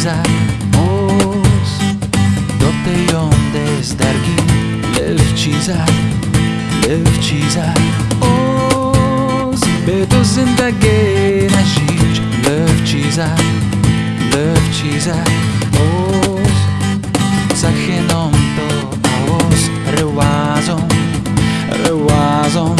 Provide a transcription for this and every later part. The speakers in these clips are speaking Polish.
precisamos Dónde y onde estar aquí Lewciza, lewciza Os bedozen takie na żyć Lewciza, lewciza Os zachenom to a os rewazą, rewazą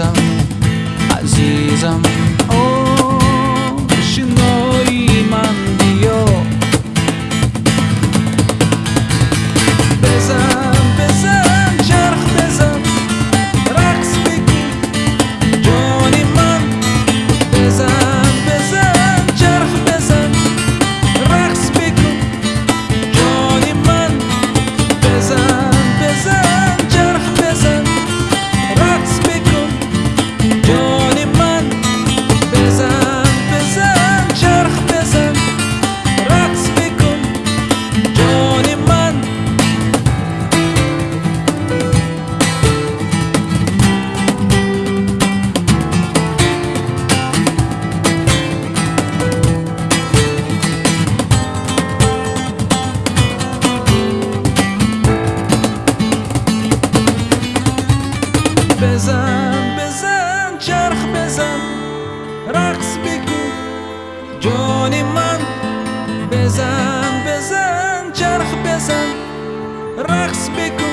I see oh. بزن بزن چرخ بزن رقص بکن جان من بزن بزن چرخ بزن رقص بکن